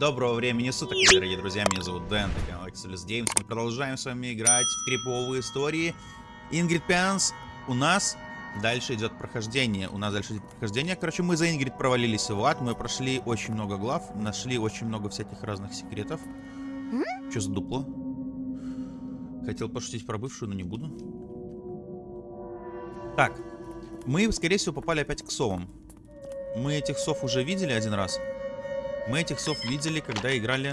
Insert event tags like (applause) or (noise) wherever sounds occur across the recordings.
Доброго времени суток, дорогие друзья, меня зовут Дэн, это канал Exodus Games. Мы продолжаем с вами играть в криповые истории. Ингрид Пянс у нас дальше идет прохождение. У нас дальше идет прохождение. Короче, мы за Ингрид провалились в ад, мы прошли очень много глав, нашли очень много всяких разных секретов. Что за дупло? Хотел пошутить про бывшую, но не буду. Так, мы, скорее всего, попали опять к совам. Мы этих сов уже видели один раз. Мы этих сов видели, когда играли...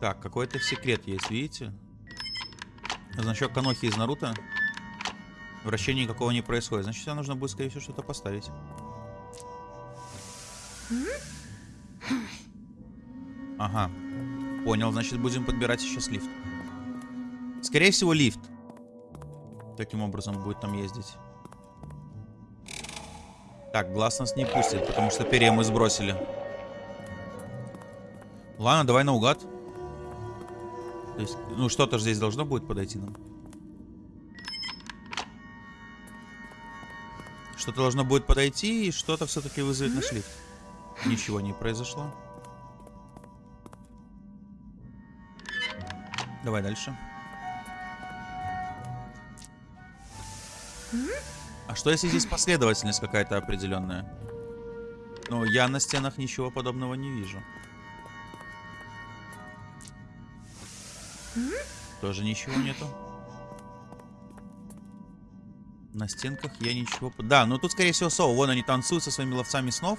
Так, какой-то секрет есть, видите? Значок Канохи из Наруто. Вращения никакого не происходит. Значит, сюда нужно будет, скорее всего, что-то поставить. Ага. Понял, значит, будем подбирать сейчас лифт. Скорее всего, лифт. Таким образом будет там ездить. Так, глаз нас не пустит, потому что перья мы сбросили. Ладно, давай наугад. То есть, ну, что-то же здесь должно будет подойти нам. Что-то должно будет подойти, и что-то все-таки вызовет наш лифт. Ничего не произошло. Давай дальше. А что если здесь последовательность какая-то определенная? Ну, я на стенах ничего подобного не вижу. Тоже ничего нету. На стенках я ничего... Да, ну тут, скорее всего, Соу. Вон они танцуют со своими ловцами снов.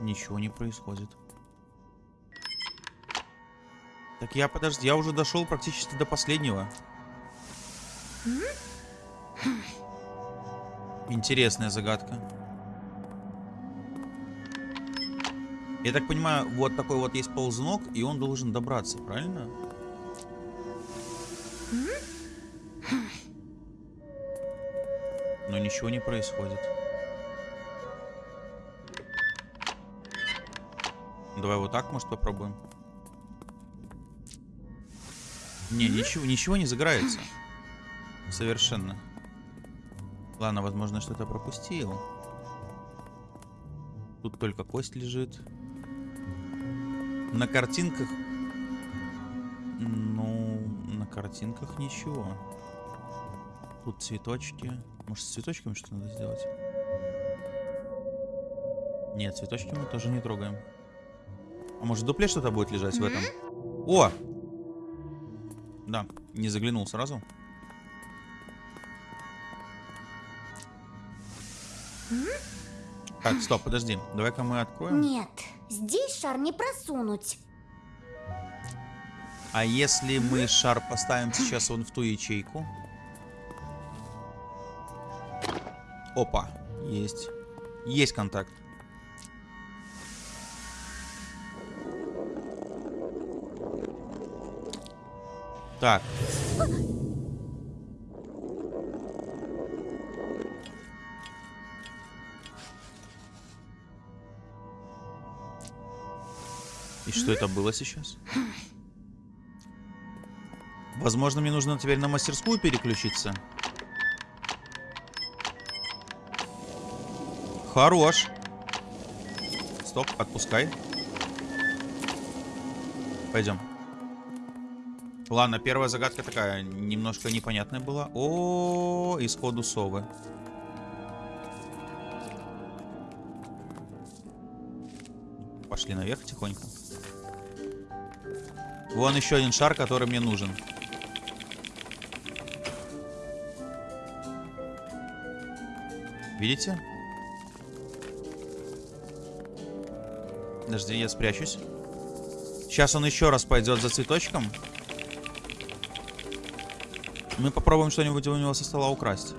Ничего не происходит. Так я, подожди, я уже дошел практически до последнего. Интересная загадка. Я так понимаю, вот такой вот есть ползунок, и он должен добраться, правильно? Но ничего не происходит. Давай вот так, может, попробуем. Не, ничего, ничего не загорается. Совершенно. Ладно, возможно, что-то пропустил. Тут только кость лежит. На картинках... Ну, на картинках ничего. Тут цветочки. Может, с цветочками что-то надо сделать? Нет, цветочки мы тоже не трогаем. А может, в дупле что-то будет лежать в этом? О! Да, не заглянул сразу. Так, стоп, подожди. Давай-ка мы откроем. Нет, здесь шар не просунуть. А если мы шар поставим сейчас вон в ту ячейку? Опа, есть. Есть контакт. Так. Что это было сейчас? Возможно, мне нужно теперь на мастерскую переключиться. Хорош. Стоп, отпускай. Пойдем. Ладно, первая загадка такая, немножко непонятная была. О, -о, -о исходу совы. Пошли наверх тихонько. Вон еще один шар, который мне нужен. Видите? Подожди, я спрячусь. Сейчас он еще раз пойдет за цветочком. Мы попробуем что-нибудь у него со стола украсть.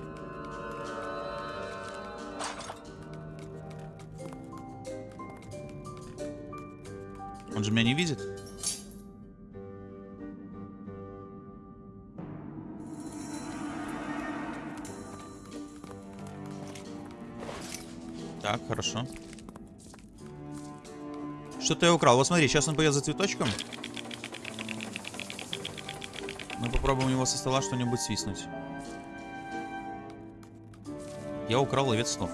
Хорошо. Что-то я украл. Вот смотри, сейчас он пойдет за цветочком. Мы попробуем у него со стола что-нибудь свистнуть. Я украл ловец снов.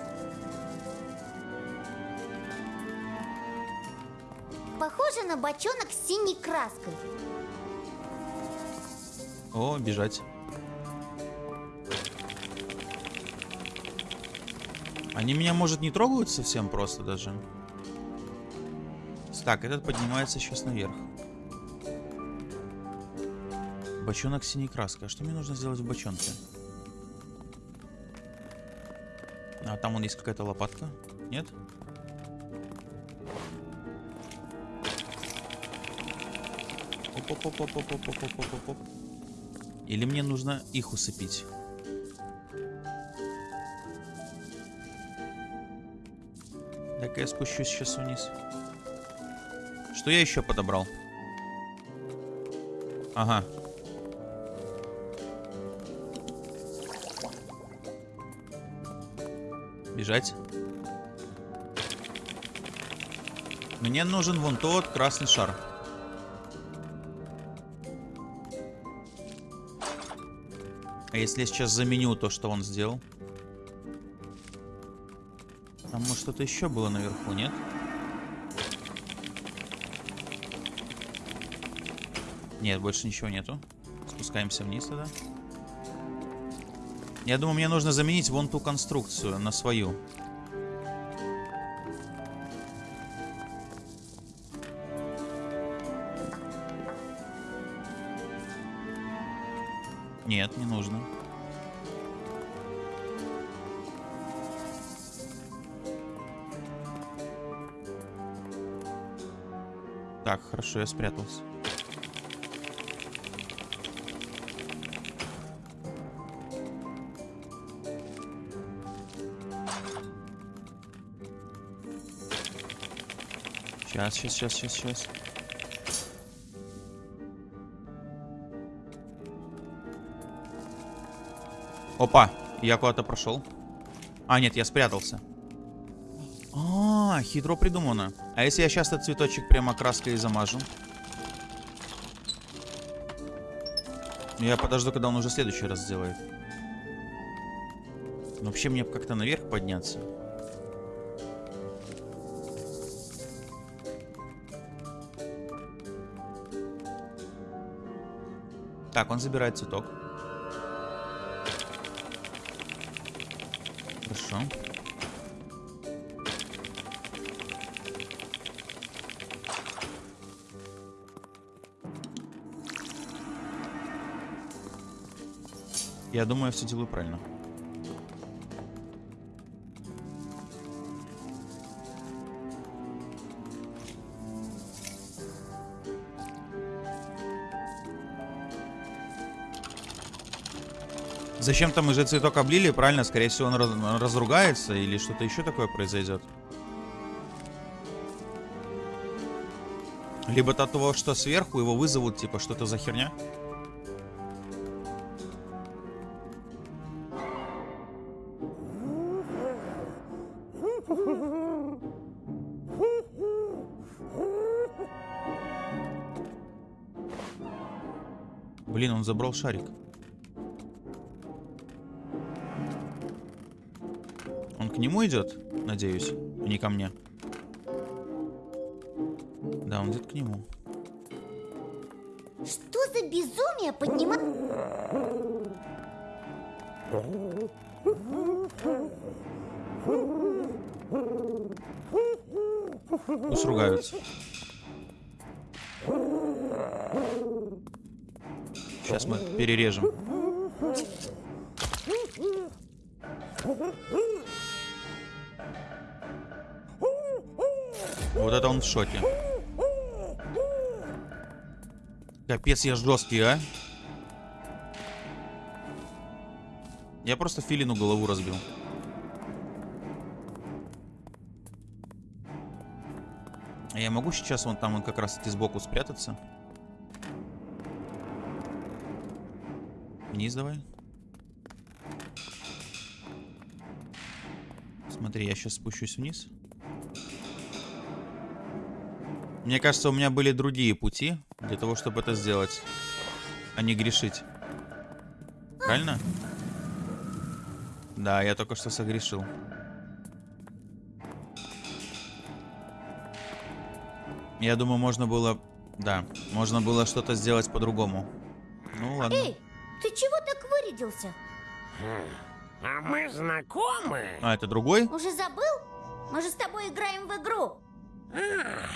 Похоже на бочонок с синей краской. О, бежать. Они меня, может, не трогают совсем просто даже? Так, этот поднимается сейчас наверх. Бочонок синей краской. А что мне нужно сделать в бочонке? А там вон есть какая-то лопатка. Нет? Оп-оп-оп-оп-оп-оп-оп-оп-оп-оп. Или мне нужно их усыпить? Так я спущусь сейчас вниз. Что я еще подобрал? Ага. Бежать. Мне нужен вон тот красный шар. А если я сейчас заменю то, что он сделал? Что-то еще было наверху, нет? Нет, больше ничего нету. Спускаемся вниз тогда. Я думаю, мне нужно заменить вон ту конструкцию на свою. Хорошо, я спрятался. Сейчас, сейчас, сейчас, сейчас, сейчас. Опа, я куда-то прошел. А, нет, я спрятался. Хитро придумано. А если я сейчас этот цветочек прямо краской замажу? Я подожду, когда он уже следующий раз сделает. Вообще мне как-то наверх подняться. Так, он забирает цветок. Хорошо. Я думаю, я все делаю правильно. Зачем-то мы же цветок облили, правильно? Скорее всего, он раз разругается или что-то еще такое произойдет. Либо от того, что сверху его вызовут, типа, что-то за херня. Он забрал шарик. Он к нему идет, надеюсь, а не ко мне. Да, он идет к нему. Что за безумие поднимать? Пусть ругаются. Перережем. Вот это он в шоке. Капец, я жесткий, а? Я просто филину голову разбил. Я могу сейчас вон там он как раз таки сбоку спрятаться? Вниз давай. Смотри, я сейчас спущусь вниз. Мне кажется, у меня были другие пути для того, чтобы это сделать, а не грешить. Правильно? Да, я только что согрешил. Я думаю, можно было... Да, можно было что-то сделать по-другому. Ну ладно. Ты чего так вырядился? А мы знакомы? А, это другой? Уже забыл? Мы же с тобой играем в игру. А,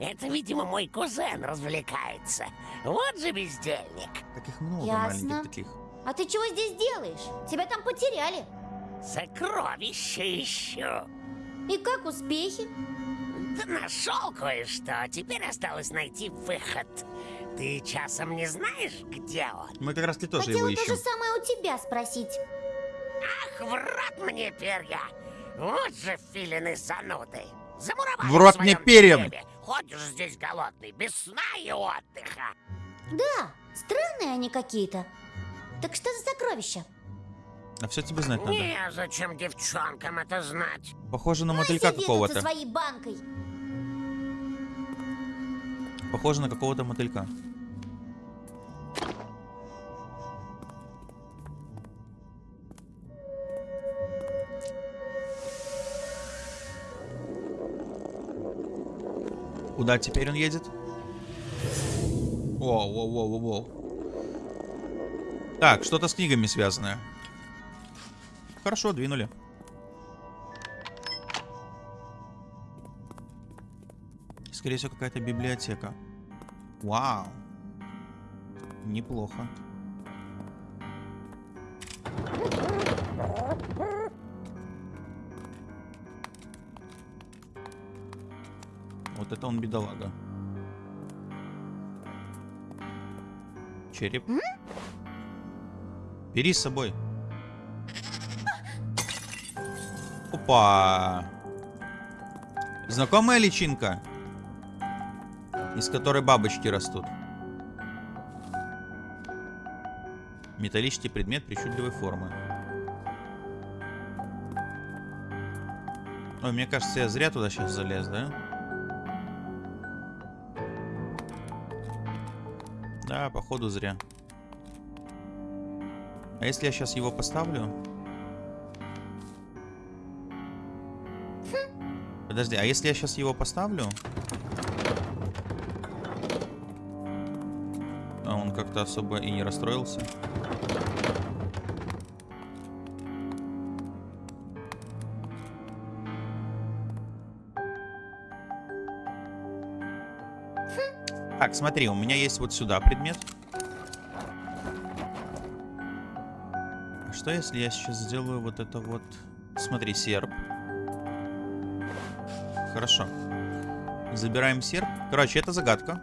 это, видимо, мой кузен развлекается. Вот же бездельник. Таких много Ясно. маленьких таких. А ты чего здесь делаешь? Тебя там потеряли. Сокровище ищу. И как успехи? Да нашел кое-что. Теперь осталось найти выход. Ты часом не знаешь, где он? Мы как раз таки тоже его Хотела то ищем. же самое у тебя спросить. Ах, в рот мне перья! Вот же филины зануды! Замуровали В рот мне перья! хлебе. Ходишь здесь голодный, без сна и отдыха. Да, странные они какие-то. Так что за сокровища? А все тебе знать надо. Незачем девчонкам это знать. Похоже на мотылька какого-то. со своей банкой. Похоже на какого-то мотылька. Куда теперь он едет? Воу, воу, воу, воу. Так, что-то с книгами связанное. Хорошо, двинули. Скорее всего, какая-то библиотека. Вау. Неплохо. Вот это он бедолага. Череп. Бери с собой. Опа. Знакомая личинка? Из которой бабочки растут. Металлический предмет причудливой формы. Ой, мне кажется, я зря туда сейчас залез, да? Да, походу зря. А если я сейчас его поставлю? Подожди, а если я сейчас его поставлю? Как-то особо и не расстроился. Так, смотри, у меня есть вот сюда предмет. А что если я сейчас сделаю вот это вот... Смотри, серп. Хорошо. Забираем серп. Короче, это загадка.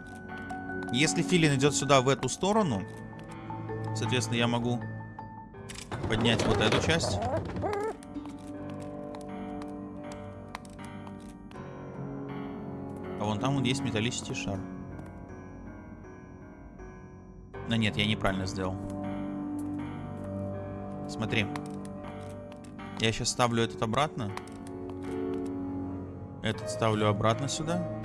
Если филин идет сюда, в эту сторону, соответственно, я могу поднять вот эту часть. А вон там вот есть металлический шар. Но нет, я неправильно сделал. Смотри. Я сейчас ставлю этот обратно. Этот ставлю обратно сюда.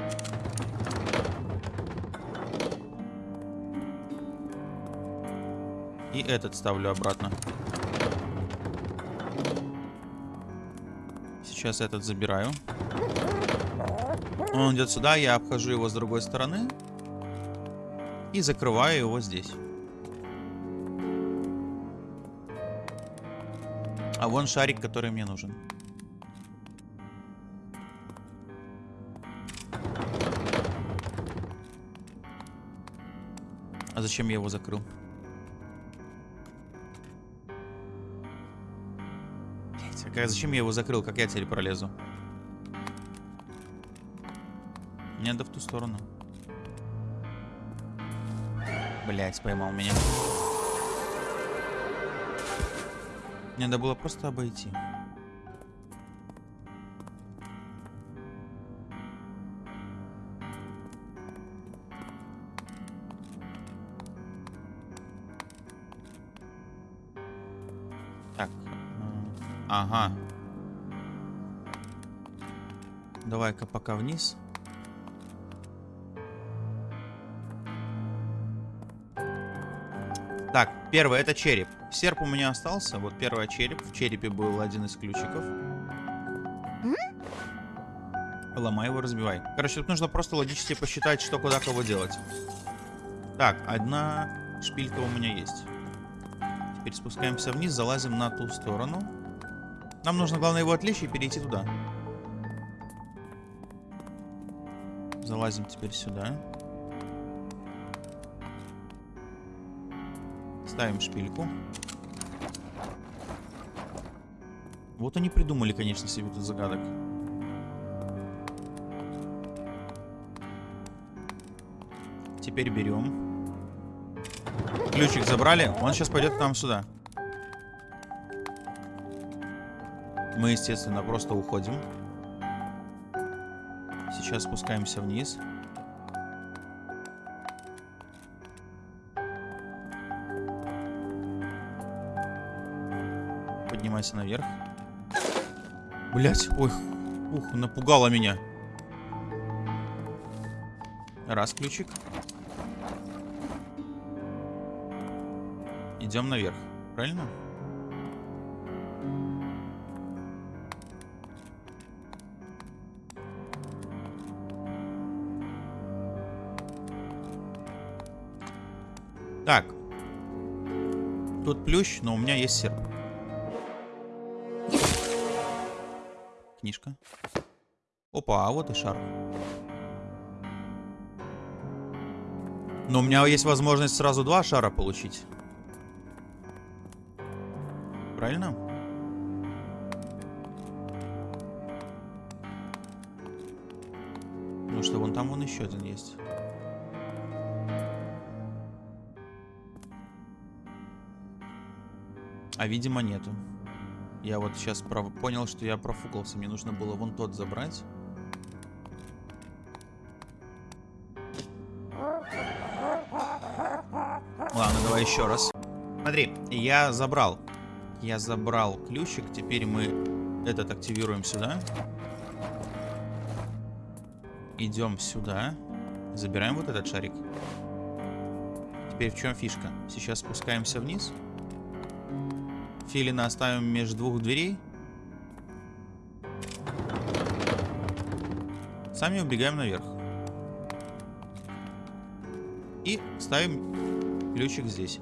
И этот ставлю обратно. Сейчас этот забираю. Он идет сюда, я обхожу его с другой стороны. И закрываю его здесь. А вон шарик, который мне нужен. А зачем я его закрыл? А зачем я его закрыл? Как я теперь пролезу? Мне надо в ту сторону. Блять, поймал меня. Мне надо было просто обойти. Давай-ка пока вниз. Так, первое это череп. Серп у меня остался. Вот первый череп. В черепе был один из ключиков. Ломай его, разбивай. Короче, тут нужно просто логически посчитать, что куда кого делать. Так, одна шпилька у меня есть. Теперь спускаемся вниз, залазим на ту сторону. Нам нужно, главное, его отвлечь и перейти туда. Залазим теперь сюда. Ставим шпильку. Вот они придумали, конечно, себе тут загадок. Теперь берем. Ключик забрали. Он сейчас пойдет к нам сюда. Мы, естественно, просто уходим. Сейчас спускаемся вниз. Поднимайся наверх. Блять, ой, ух, напугала меня. Раз ключик. Идем наверх, правильно? Тут плющ, но у меня есть серп. Книжка. Опа, а вот и шар. Но у меня есть возможность сразу два шара получить. Правильно? Ну что, вон там вон еще один есть. А видимо нету. Я вот сейчас прав... понял, что я профукался. Мне нужно было вон тот забрать. Ладно, давай еще раз. Смотри, я забрал. Я забрал ключик. Теперь мы этот активируем сюда. Идем сюда. Забираем вот этот шарик. Теперь в чем фишка? Сейчас спускаемся вниз. Филина оставим между двух дверей. Сами убегаем наверх. И ставим ключик здесь.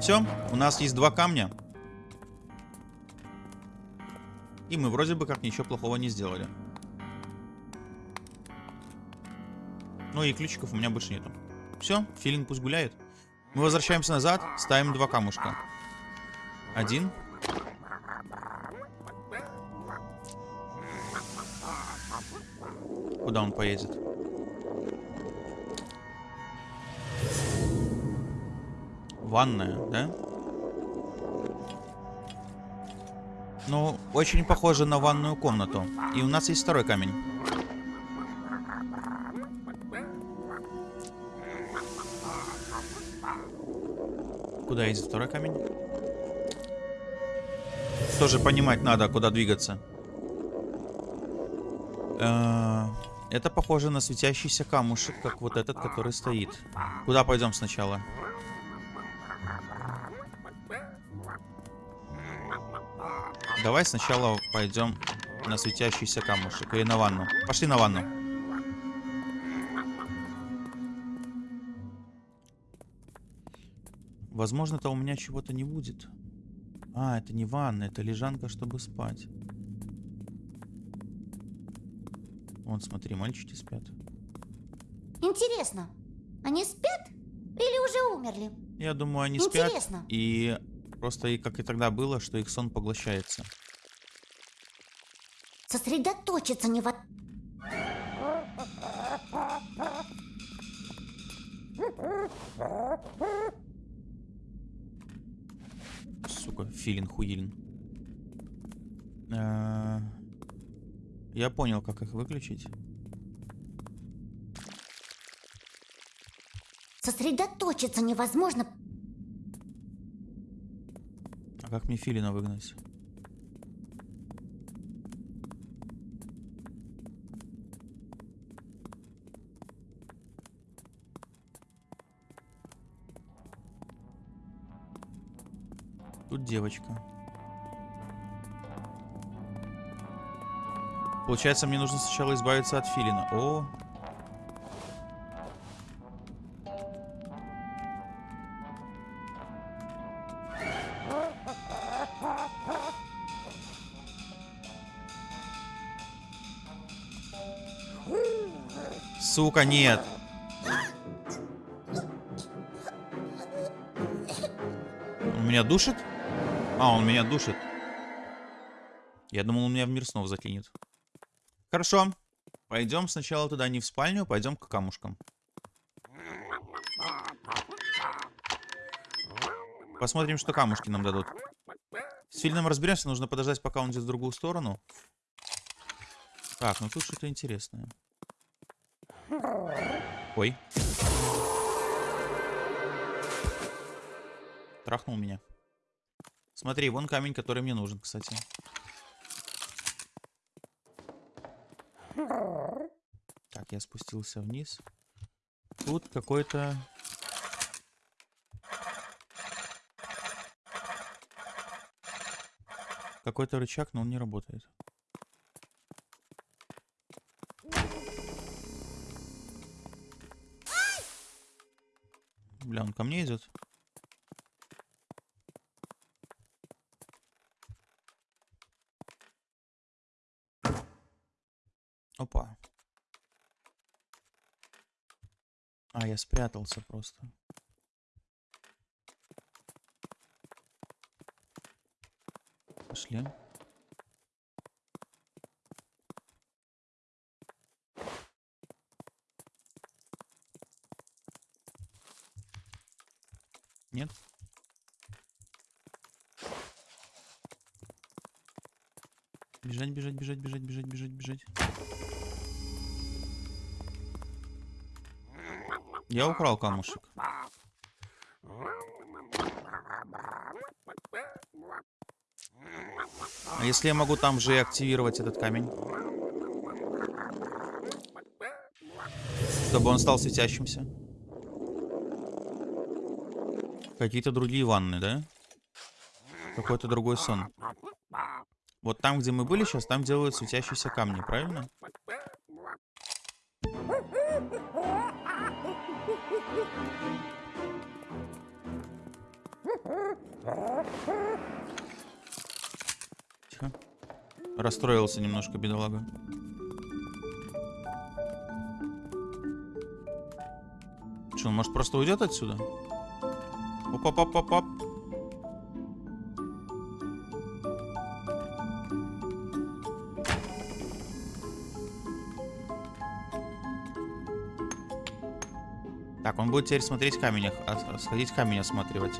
Все, у нас есть два камня. И мы вроде бы как ничего плохого не сделали. Ну и ключиков у меня больше нету. Все, филин пусть гуляет. Мы возвращаемся назад, ставим два камушка. Один. Куда он поедет? Ванная, да? Ну, очень похоже на ванную комнату. И у нас есть второй камень. Куда едет второй камень? Тоже понимать надо, куда двигаться. Э, Это похоже на светящийся камушек, как вот этот, который стоит. Куда пойдем сначала? Давай сначала пойдем на светящийся камушек или на ванну. Пошли на ванну. Возможно-то у меня чего-то не будет. А, это не ванна, это лежанка, чтобы спать. Вон, смотри, мальчики спят. Интересно, они спят или уже умерли? Я думаю, они спят. Интересно. И просто, и как и тогда было, что их сон поглощается. Сосредоточиться не во... Сука, филин хуилин. Э, Я понял, как их выключить. Сосредоточиться невозможно. А как мне филина выгнать? Тут девочка. Получается, мне нужно сначала избавиться от филина. О, Сука, нет. Он меня душит? А, он меня душит. Я думал, он меня в мир снова закинет. Хорошо. Пойдем сначала туда не в спальню, пойдем к камушкам. Посмотрим, что камушки нам дадут. С Филином разберемся, нужно подождать, пока он идет в другую сторону. Так, ну тут что-то интересное. Ой. Трахнул меня. Смотри, вон камень, который мне нужен, кстати. Так, я спустился вниз. Тут какой-то... Какой-то рычаг, но он не работает. Бля, он ко мне идет. Опа. А, я спрятался просто. Пошли. Нет? Бежать, бежать, бежать, бежать, бежать, бежать, бежать. Я украл камушек. А если я могу там же и активировать этот камень? Чтобы он стал светящимся. Какие-то другие ванны, да? Какой-то другой сон. Вот там, где мы были сейчас, там делают светящиеся камни, правильно? Расстроился немножко, бедолага. Что, он может просто уйдет отсюда? Оп-оп-оп-оп-оп. Так, он будет теперь смотреть камень, а- сходить камень осматривать.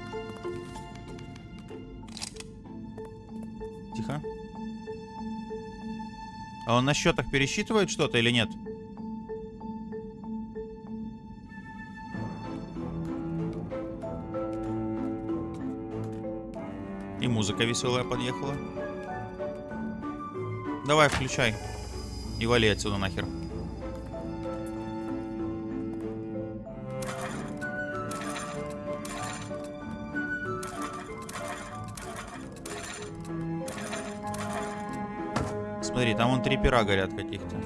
А он на счетах пересчитывает что-то или нет? И музыка веселая подъехала. Давай, включай. И вали отсюда нахер. Пера горят каких-то.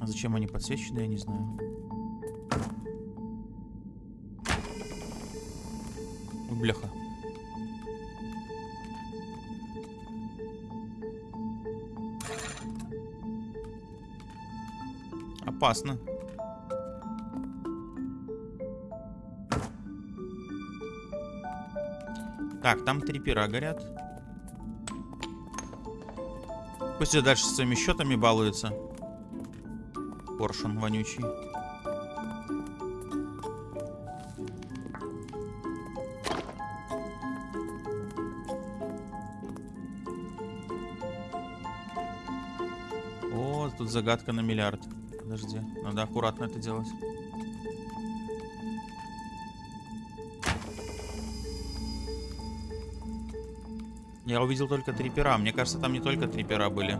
А зачем они подсвечены, я не знаю. Бляха. Опасно. Так, там три пера горят. Пусть и дальше своими счетами балуется. Коршун вонючий. О, тут загадка на миллиард. Подожди, надо аккуратно это делать. Я увидел только три пера. Мне кажется, там не только три пера были.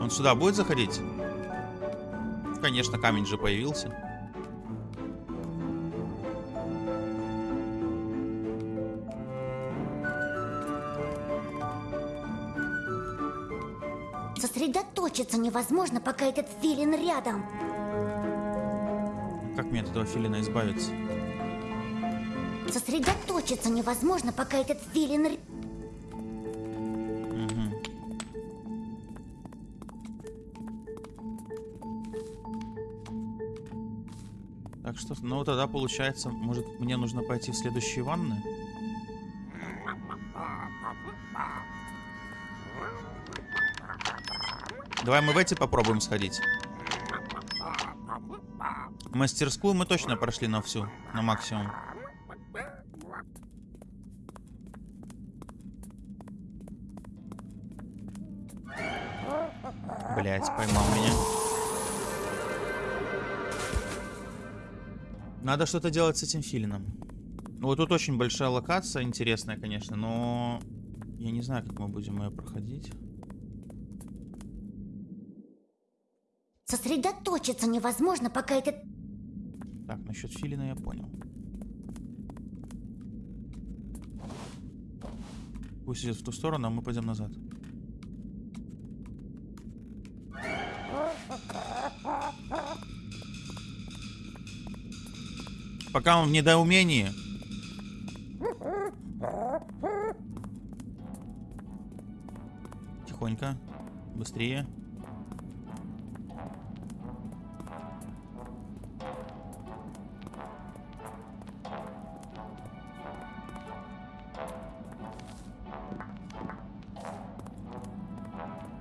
Он сюда будет заходить? Конечно, камень же появился. Сосредоточиться невозможно, пока этот филин рядом. Как мне от этого филина избавиться? Сосредоточиться невозможно, пока этот филин... Мгм. Так что, ну тогда получается, может мне нужно пойти в следующие ванны? Давай мы в эти попробуем сходить. Мастерскую мы точно прошли на всю, на максимум. Блять, поймал меня. Надо что-то делать с этим филином. Ну, Вот тут очень большая локация, интересная, конечно, но я не знаю, как мы будем ее проходить. Сосредоточиться невозможно, пока этот... Так, насчет филина я понял. Пусть идет в ту сторону, а мы пойдем назад. Пока он в недоумении. Тихонько. Быстрее.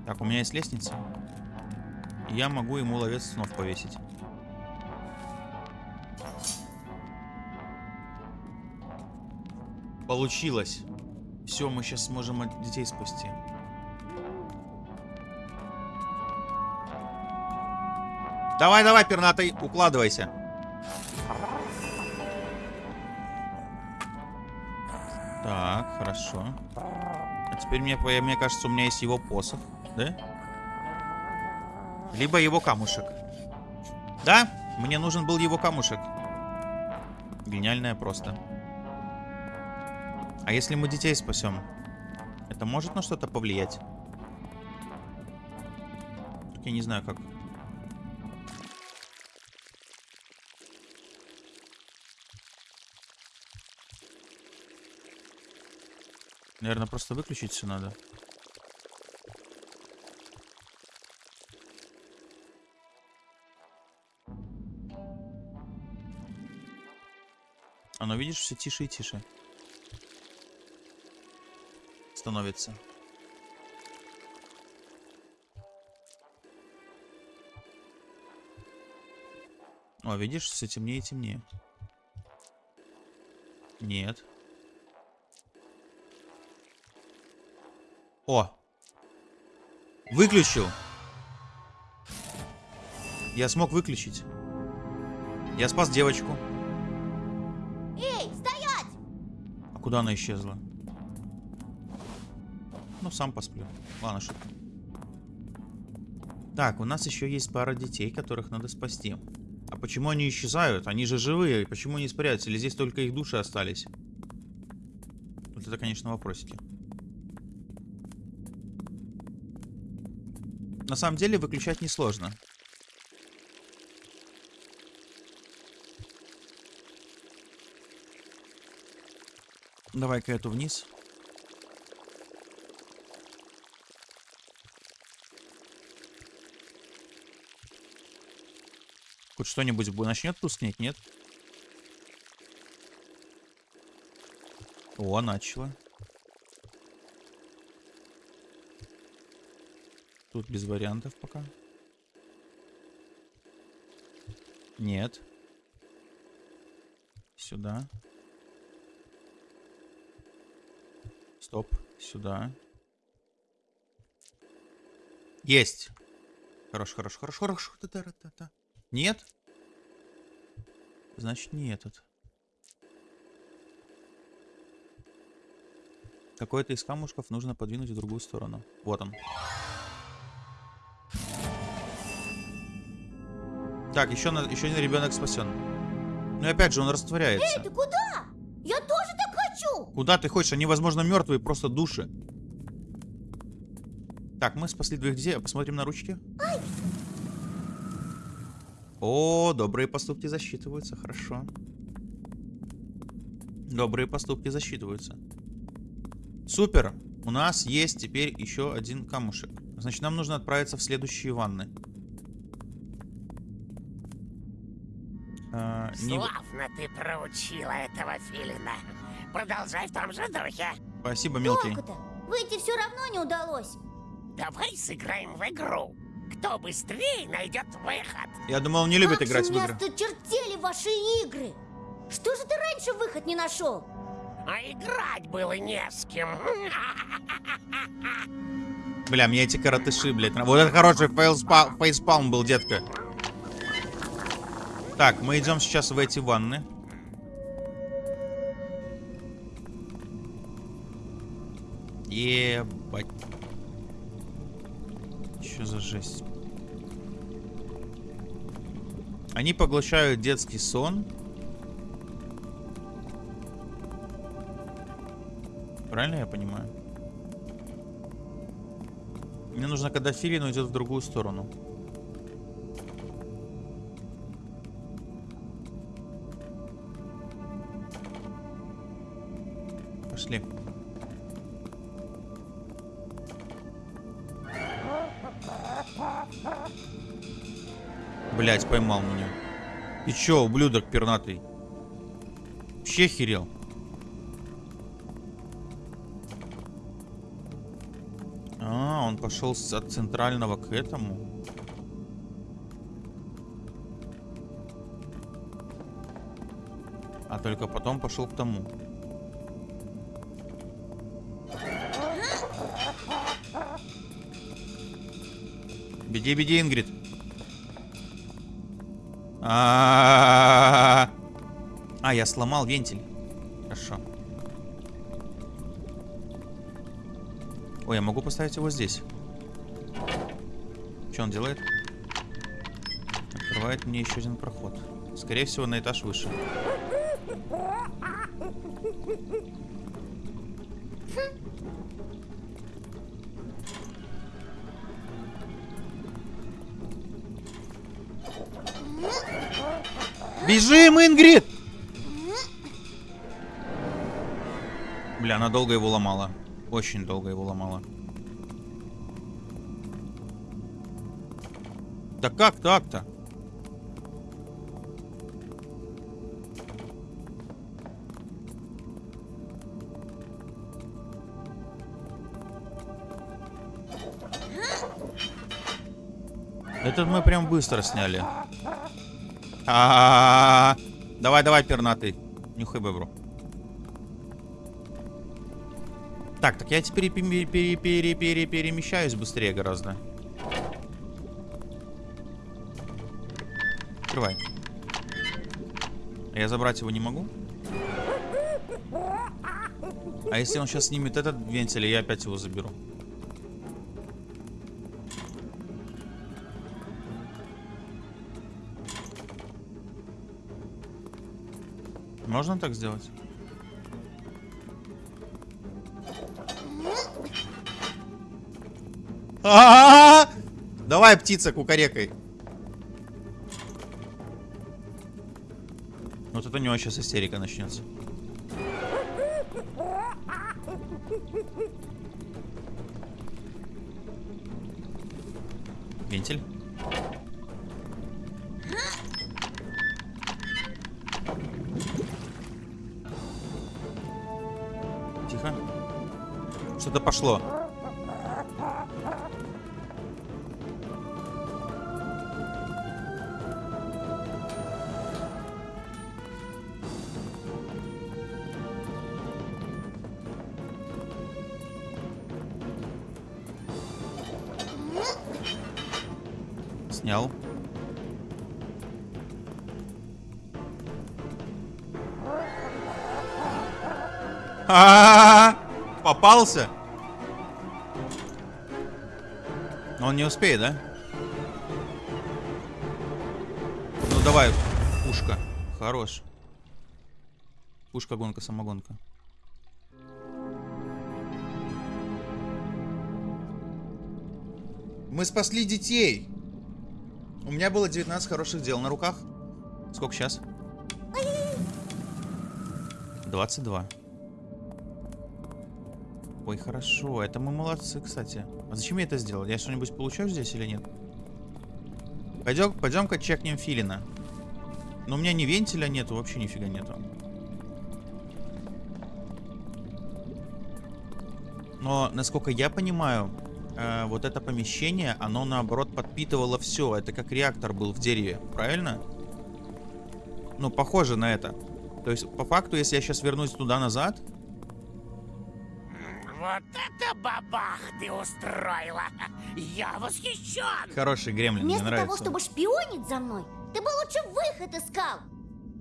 Так, у меня есть лестница. Я могу ему ловец снов повесить. Получилось. Все, мы сейчас сможем от детей спасти. Давай, давай, пернатый, укладывайся. Так, хорошо. А теперь мне, мне кажется, у меня есть его посох, да? Либо его камушек. Да, мне нужен был его камушек. Гениальное просто. А если мы детей спасем? Это может на что-то повлиять? Так я не знаю как. Наверное, просто выключить все надо. Оно, видишь, все тише и тише. Становится. О, видишь, все темнее и темнее. Нет. О! Выключил! Я смог выключить. Я спас девочку. Эй, стоять! А куда она исчезла? Ну, сам посплю. Ладно, шутка. Так, у нас еще есть пара детей, которых надо спасти. А почему они исчезают? Они же живые. Почему они испаряются? Или здесь только их души остались? Вот это, конечно, вопросики. На самом деле, выключать несложно. Давай-ка эту вниз. Хоть что-нибудь бу- начнет тускнеть, нет? О, начало. Тут без вариантов пока. Нет. Сюда. Стоп. Сюда. Есть. Хорош, хорош, хорош, хорош. Та-та-та-та. Нет? Значит, не этот. Какой-то из камушков нужно подвинуть в другую сторону. Вот он. Так, еще, на, еще один ребенок спасен. Ну и опять же, он растворяется. Эй, ты куда? Я тоже так хочу. Куда ты хочешь? Они, возможно, мертвые, просто души. Так, мы спасли двоих детей. Посмотрим на ручки. О, добрые поступки засчитываются. Хорошо. Добрые поступки засчитываются. Супер. У нас есть теперь еще один камушек. Значит, нам нужно отправиться в следующие ванны. А, не- Славно ты проучила этого филина. Продолжай в том же духе. Спасибо, мелкий. Выйти все равно не удалось. Давай сыграем в игру. Кто быстрее найдет выход. Я думал, он не любит как играть в игры. осточертели ваши игры. Что же ты раньше выход не нашел? А играть было не с кем. Бля, мне эти коротыши, блядь. Вот это хороший фейлспа- фейспалм был, детка. Так, мы идем сейчас в эти ванны. Ебать. Что за жесть? Они поглощают детский сон. Правильно я понимаю? Мне нужно, когда Филин уйдет в другую сторону. Пошли. Блять, поймал меня. Ты чё, ублюдок пернатый? Вообще херел. А, он пошел от центрального к этому. А только потом пошел к тому. Беги, беги, Ингрид. А, А, я сломал вентиль. Хорошо. Ой, я могу поставить его здесь. Что он делает? Открывает мне еще один проход. Скорее всего, на этаж выше. Долго его ломала. Очень долго его ломала. Да как так-то? Это мы прям быстро сняли. А, Давай, давай, пернатый. Нюхай бебру. Так, так я теперь пере- пере- пере- пере- перемещаюсь быстрее гораздо. Открывай. Я забрать его не могу? А если он сейчас снимет этот вентиль, я опять его заберу. Можно так сделать? А-а-а! Давай, птица, кукарекой. Вот это у него сейчас истерика начнется. Вентиль. Тихо. Что-то пошло. Попался? Он не успеет, да? давай, пушка. Хорош. Пушка, гонка, самогонка. Мы спасли детей. У меня было 19 хороших дел на руках. Сколько сейчас? 22. Ой, хорошо. Это мы молодцы, кстати. А зачем я это сделал? Я что-нибудь получаю здесь или нет? Пойдем, пойдем-ка чекнем филина. Но у меня ни вентиля нету, вообще нифига нету. Но, насколько я понимаю, э, вот это помещение, оно наоборот подпитывало все. Это как реактор был в дереве, правильно? Ну, похоже на это. То есть, по факту, если я сейчас вернусь туда-назад, Вот это бабах ты устроила! (laughs) Я восхищен! хороший гремлин, мне Вместо того, нравится. чтобы шпионить за мной, ты бы лучше выход искал.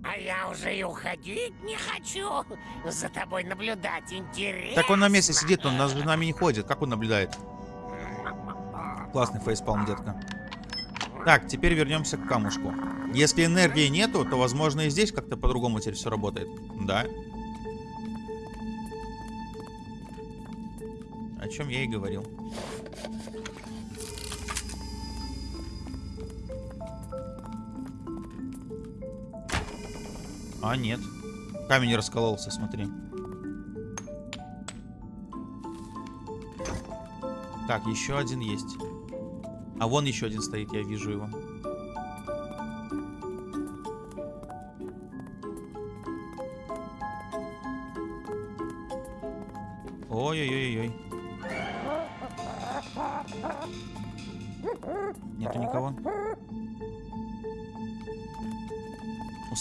А я уже и уходить не хочу. За тобой наблюдать интересно. Так он на месте сидит, он за нами не ходит. Как он наблюдает? Классный фейспалм, детка. Так, теперь вернемся к камушку. Если энергии нету, то, возможно, и здесь как-то по-другому теперь все работает. Да. О чем я и говорил. А, нет. Камень раскололся, смотри. Так, еще один есть. А вон еще один стоит, я вижу его.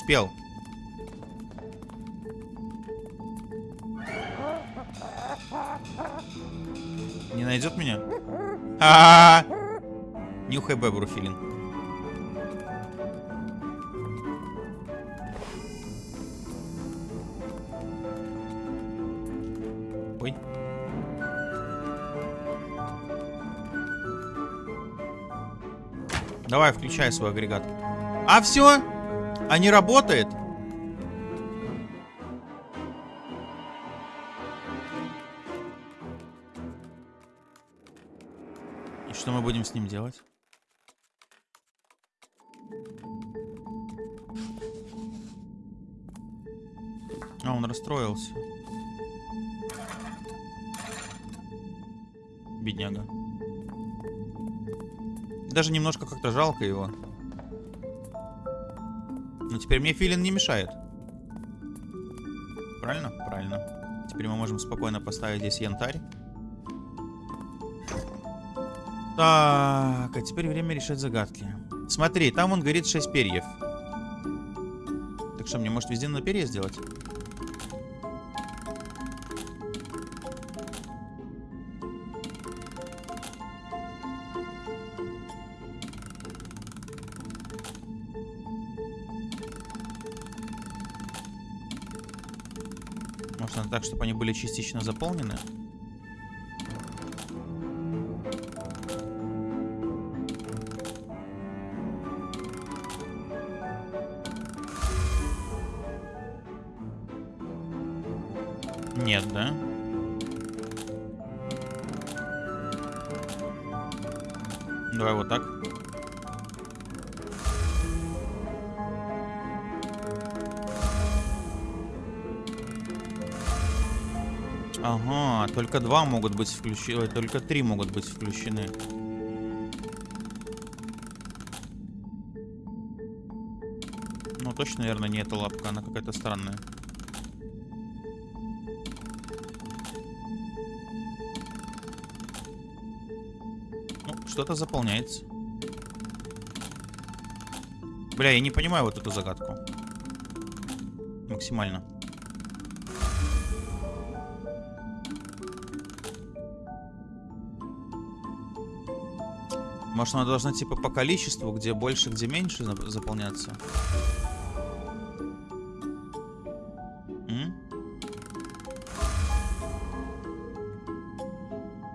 Успел. Не найдет меня? А, -а, -а! Нюхай бебру, Филин. Ой. Давай, включай свой агрегат. А все? А не работает? И что мы будем с ним делать? А, он расстроился. Бедняга. Даже немножко как-то жалко его. Но теперь мне филин не мешает. Правильно? Правильно. Теперь мы можем спокойно поставить здесь янтарь. Так, а теперь время решать загадки. Смотри, там он говорит 6 перьев. Так что, мне может везде на перья сделать? Чтобы они были частично заполнены? Нет, да? Давай вот так. Ага, только два могут быть включены, только три могут быть включены. Ну, точно, наверное, не эта лапка, она какая-то странная. Ну, что-то заполняется. Бля, я не понимаю вот эту загадку. Максимально. Может, она должна типа по количеству, где больше, где меньше зап- заполняться? М?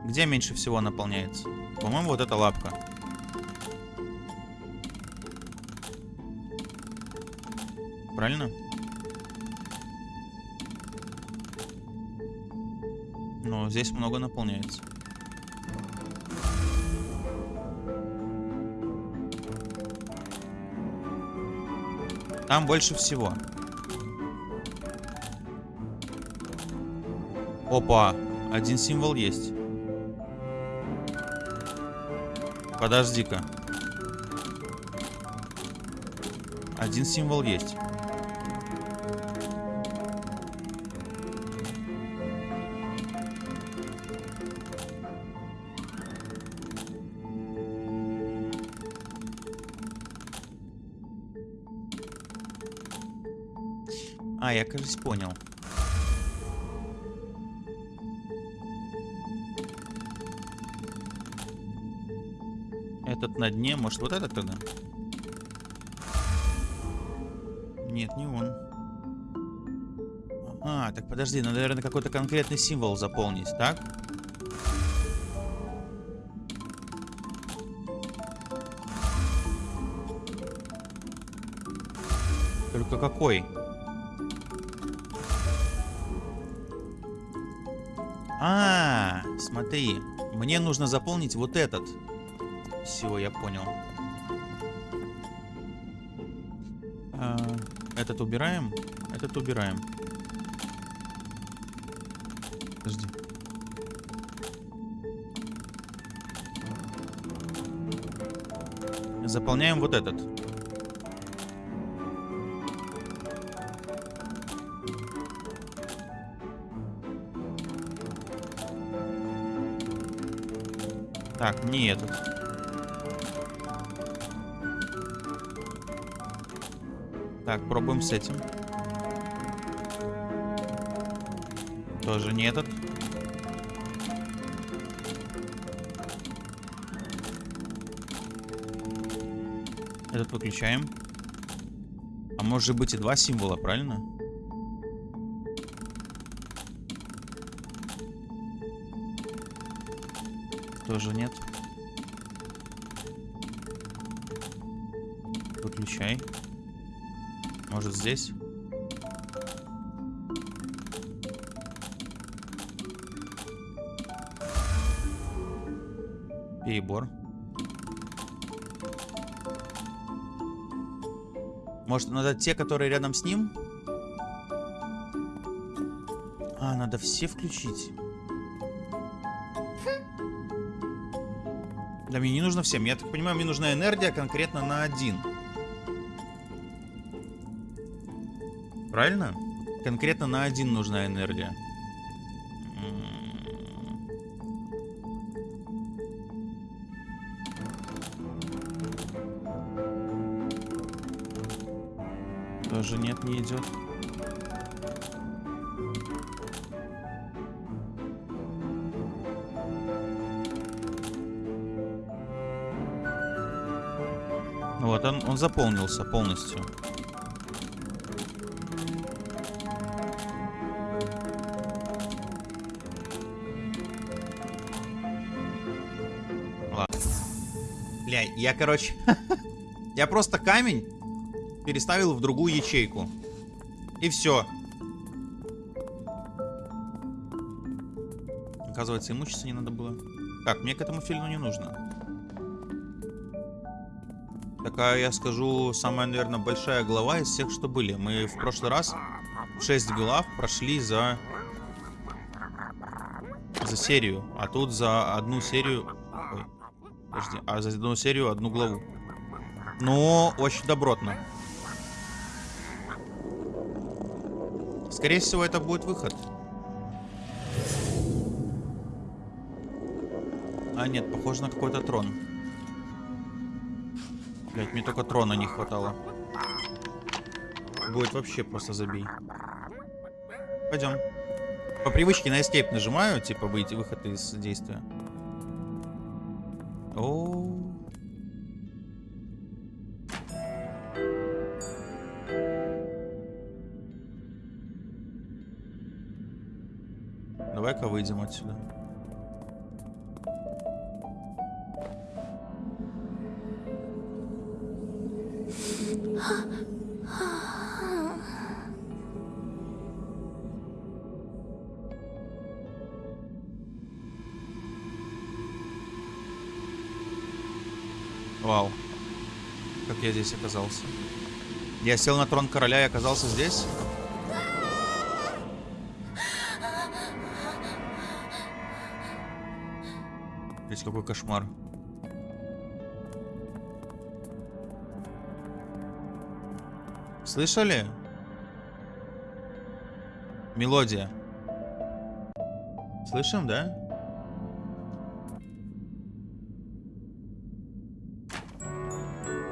Где меньше всего наполняется? По-моему, вот эта лапка. правильно? Но здесь много наполняется. Там больше всего. Опа, один символ есть. Подожди-ка. Один символ есть. А, я, кажется, понял. Этот на дне, может, вот этот тогда? Нет, не он. А, так подожди, надо, наверное, какой-то конкретный символ заполнить, так? Только какой? А, смотри, мне нужно заполнить вот этот. Все, я понял. А, этот убираем, этот убираем. Подожди. Заполняем вот этот. Так, не этот. Так, пробуем с этим. Тоже не этот. Этот выключаем. А может быть и два символа, правильно? Тоже нет. Выключай. Может здесь? Перебор. Может, надо те, которые рядом с ним? А, надо все включить. Да мне не нужно всем. Я так понимаю, мне нужна энергия конкретно на один. Правильно? Конкретно на один нужна энергия. Тоже нет, не идет. Он, заполнился полностью. Ладно. Бля, я, короче... (laughs) я просто камень переставил в другую ячейку. И все. Оказывается, имущество не надо было. Так, мне к этому фильму не нужно. Такая, я скажу, самая, наверное, большая глава из всех, что были. Мы в прошлый раз 6 глав прошли за... За серию. А тут за одну серию... Ой, подожди. А за одну серию одну главу. Ну, очень добротно. Скорее всего, это будет выход. А, нет, похоже на какой-то трон. Блять, мне только трона не хватало. Будет вообще просто забей. Пойдем. По привычке на escape нажимаю, типа выйти, выход из действия. О. Давай-ка выйдем отсюда. Здесь оказался. Я сел на трон короля и оказался здесь? Здесь какой кошмар. Слышали? Мелодия. Слышим, да?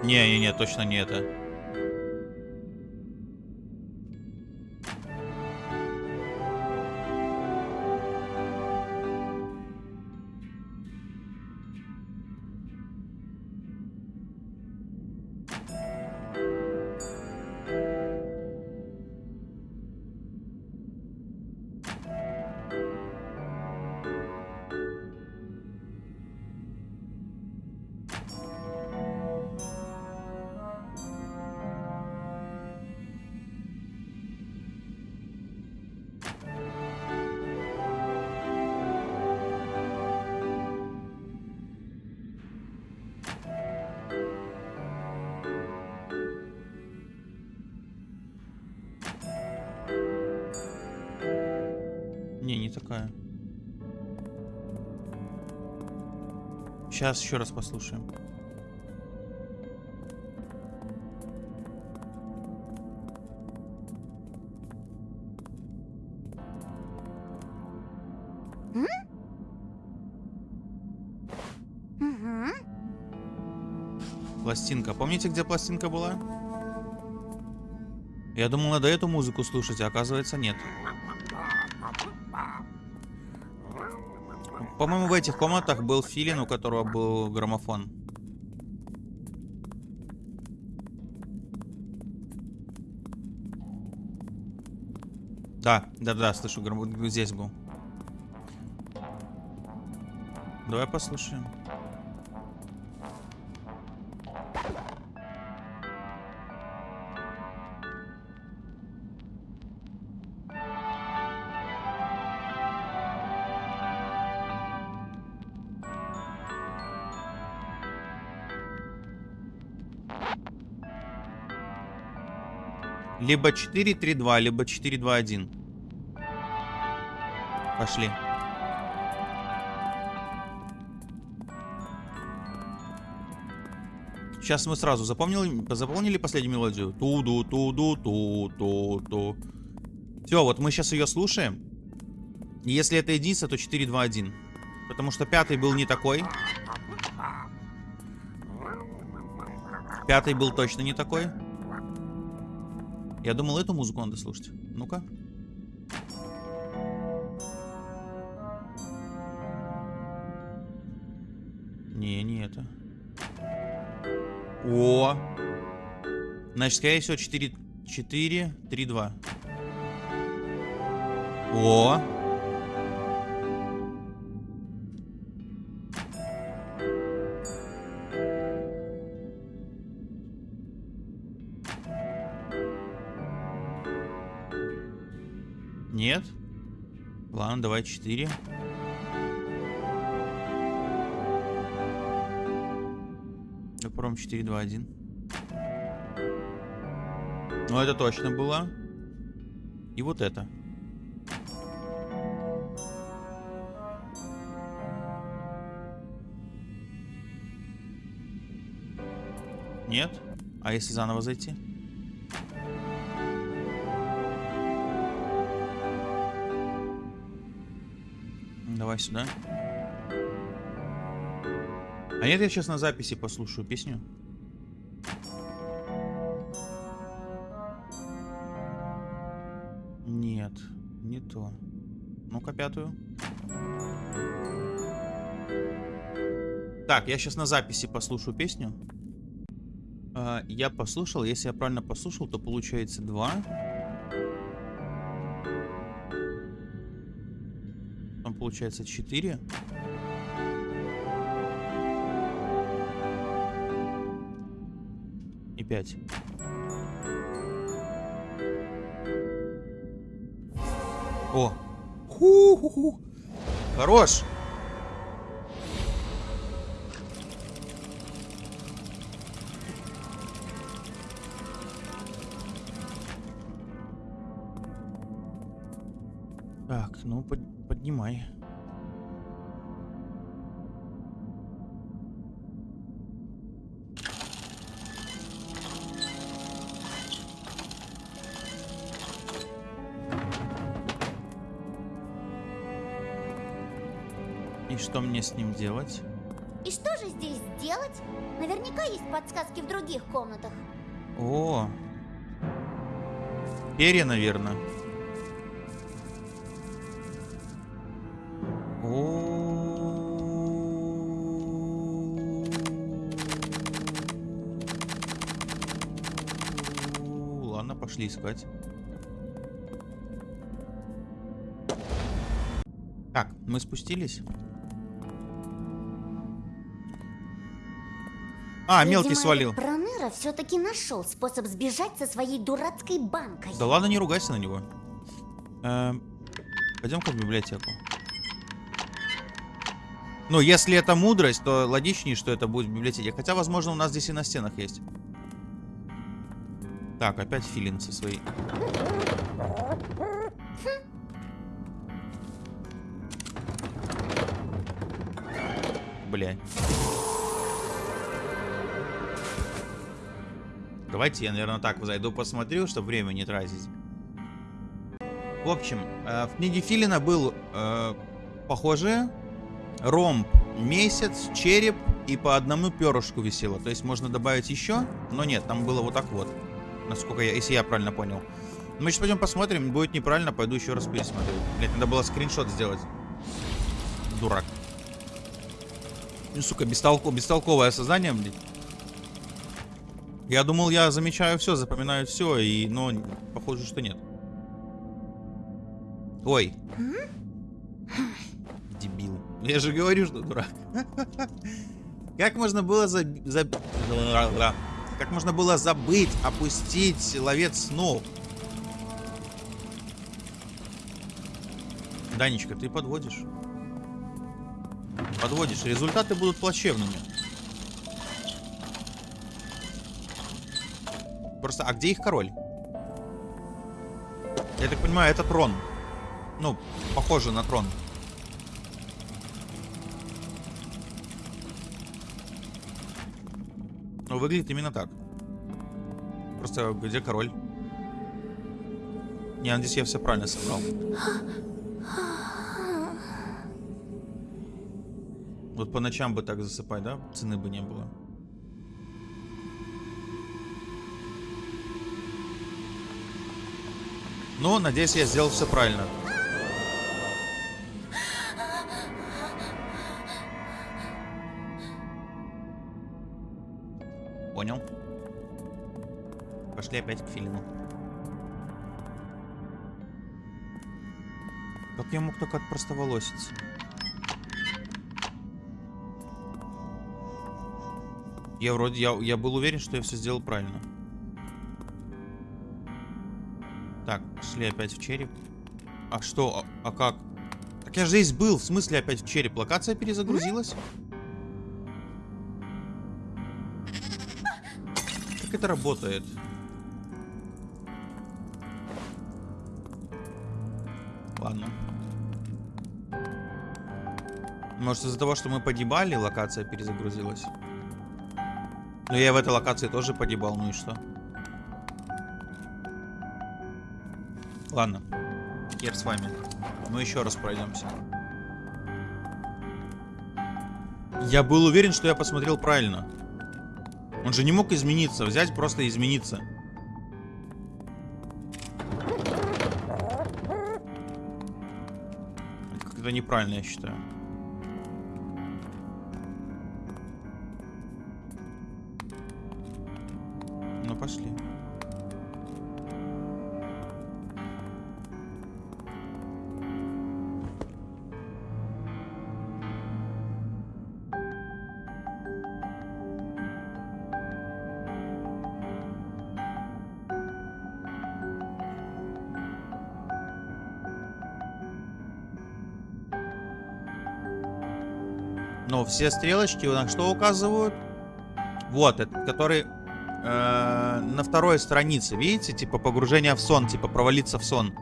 Не-не-не, точно не это. Такая. Сейчас еще раз послушаем. Пластинка. Помните, где пластинка была? Я думал, надо эту музыку слушать, а оказывается нет. По-моему, в этих комнатах был филин, у которого был граммофон. Да, да-да, слышу, грамм- здесь был. Давай послушаем. Либо 4-3-2, либо 4-2-1. Пошли. Сейчас мы сразу запомнили, запомнили последнюю мелодию? Туду, туду, ту, ту. Все, вот мы сейчас ее слушаем. Если это единица, то 4, 2, 1. Потому что пятый был не такой. Пятый был точно не такой. Я думал, эту музыку надо слушать. Ну-ка. Не, не это. О! Значит, скорее всего, 4, 4, 3, 2. О! Давай 4. Попробуем 4, 2, 1. Ну, это точно было. И вот это. Нет? А если заново зайти? Давай сюда. А нет, я сейчас на записи послушаю песню. Нет, не то. Ну-ка, пятую. Так, я сейчас на записи послушаю песню. А, я послушал, если я правильно послушал, то получается 2. получается 4. И 5. О! Ху-ху-ху! Хорош! Так, ну под, поднимай. Что мне с ним делать? И что же здесь делать? Наверняка есть подсказки в других комнатах. О, перья, наверное. О, ладно, пошли искать. Так, мы спустились. А, мелкий Видимо, свалил. этот Проныра все-таки нашел способ сбежать со своей дурацкой банкой. Да ладно, не ругайся на него. Эм, Пойдем-ка в библиотеку. Ну, если это мудрость, то логичнее, что это будет в библиотеке. Хотя, возможно, у нас здесь и на стенах есть. Так, опять филин со своей. Бля. Давайте я, наверное, так зайду посмотрю, чтобы время не тратить. В общем, э, в книге Филина был э, похожее. Ромб, месяц, череп и по одному перышку висело. То есть можно добавить еще, но нет, там было вот так вот. Насколько я, если я правильно понял. Мы сейчас пойдем посмотрим, будет неправильно, пойду еще раз пересмотрю. Блять, надо было скриншот сделать. Дурак. Ну, сука, бестолко, бестолковое создание, блядь. Я думал, я замечаю все, запоминаю все, и, но похоже, что нет. Ой. Дебил. Я же говорю, что дурак. Как можно было за... Как можно было забыть, опустить ловец снов? Данечка, ты подводишь. Подводишь. Результаты будут плачевными. Просто, а где их король? Я так понимаю, это трон. Ну, похоже на трон. Ну, выглядит именно так. Просто где король? Не, надеюсь, я все правильно собрал. Вот по ночам бы так засыпать, да? Цены бы не было. Но, надеюсь, я сделал все правильно. Понял. Пошли опять к Филину. Как я мог только отпростоволоситься? Я вроде, я, я был уверен, что я все сделал правильно. Так, шли опять в череп. А что? А, а как? Так я же здесь был. В смысле опять в череп? Локация перезагрузилась? Как это работает? Ладно. Может из-за того, что мы погибали, локация перезагрузилась? Но я в этой локации тоже погибал, ну и что? Ладно. Хер с вами. Мы еще раз пройдемся. Я был уверен, что я посмотрел правильно. Он же не мог измениться. Взять просто измениться. Это как-то неправильно, я считаю. все стрелочки у нас что указывают? Вот, этот, который э, на второй странице, видите? Типа погружение в сон, типа провалиться в сон.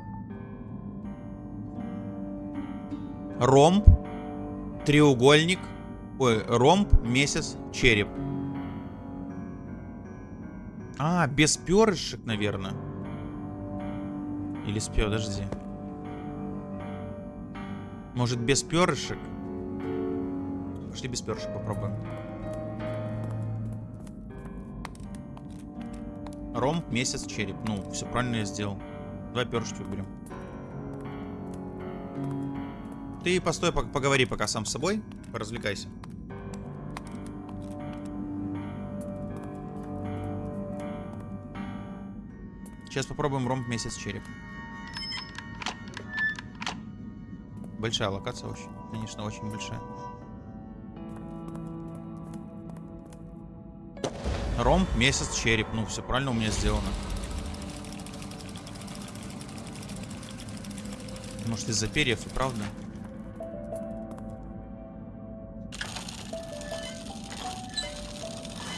Ромб, треугольник, ой, ромб, месяц, череп. А, без перышек, наверное. Или с пер... Подожди. Может, без перышек? Пошли без перши попробуем. Ром месяц, череп. Ну, все правильно я сделал. Два перышки выберем. Ты постой, поговори пока сам с собой. Развлекайся. Сейчас попробуем ромб месяц череп. Большая локация очень. Конечно, очень большая. Ромб, месяц, череп. Ну, все правильно у меня сделано. Может, из-за перьев и правда?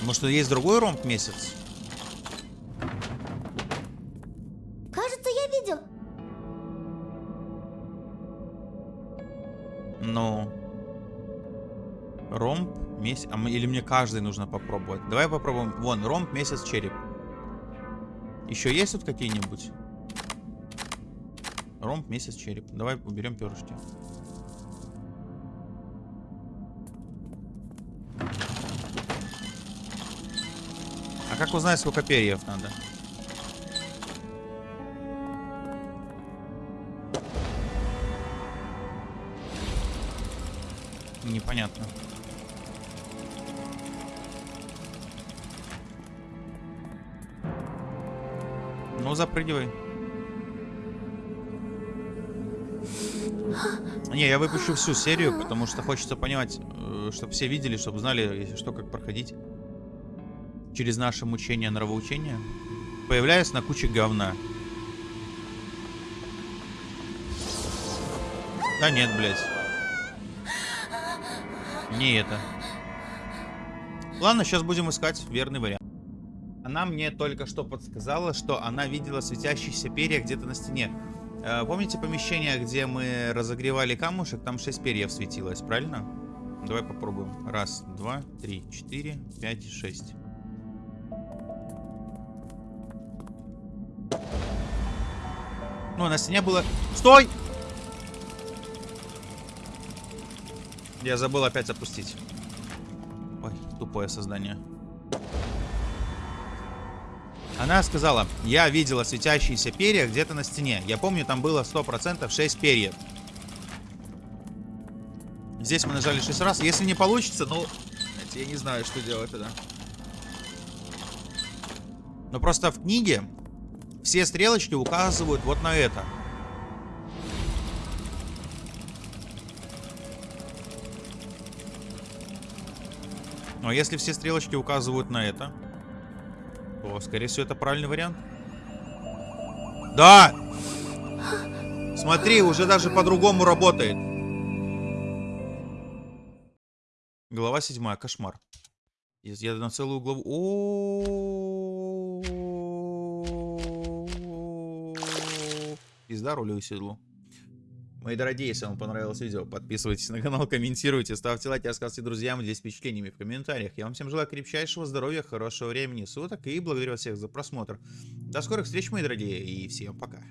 Может, есть другой ромб месяц? там, или мне каждый нужно попробовать? Давай попробуем. Вон, ромб, месяц, череп. Еще есть тут какие-нибудь? Ромб, месяц, череп. Давай уберем перышки. А как узнать, сколько перьев надо? Непонятно. Ну, запрыгивай. Не, я выпущу всю серию, потому что хочется понимать, э, чтобы все видели, чтобы знали, если что, как проходить. Через наше мучение, нравоучение. появляясь на куче говна. Да нет, блядь. Не это. Ладно, сейчас будем искать верный вариант. Она мне только что подсказала, что она видела светящиеся перья где-то на стене. Э, помните помещение, где мы разогревали камушек? Там 6 перьев светилось, правильно? Давай попробуем. Раз, два, три, четыре, пять, шесть. Ну, на стене было... Стой! Я забыл опять опустить. Ой, тупое создание. Она сказала, я видела светящиеся перья где-то на стене. Я помню, там было 100% 6 перьев. Здесь мы нажали 6 раз. Если не получится, ну... Я не знаю, что делать тогда. Но просто в книге все стрелочки указывают вот на это. Но если все стрелочки указывают на это скорее всего, это правильный вариант. Да! Смотри, уже даже по-другому работает. Глава 7. Кошмар. Я на целую главу... О -о -о Пизда рулю и седлу. Мои дорогие, если вам понравилось видео, подписывайтесь на канал, комментируйте, ставьте лайки, рассказывайте друзьям, делитесь впечатлениями в комментариях. Я вам всем желаю крепчайшего здоровья, хорошего времени суток и благодарю вас всех за просмотр. До скорых встреч, мои дорогие, и всем пока.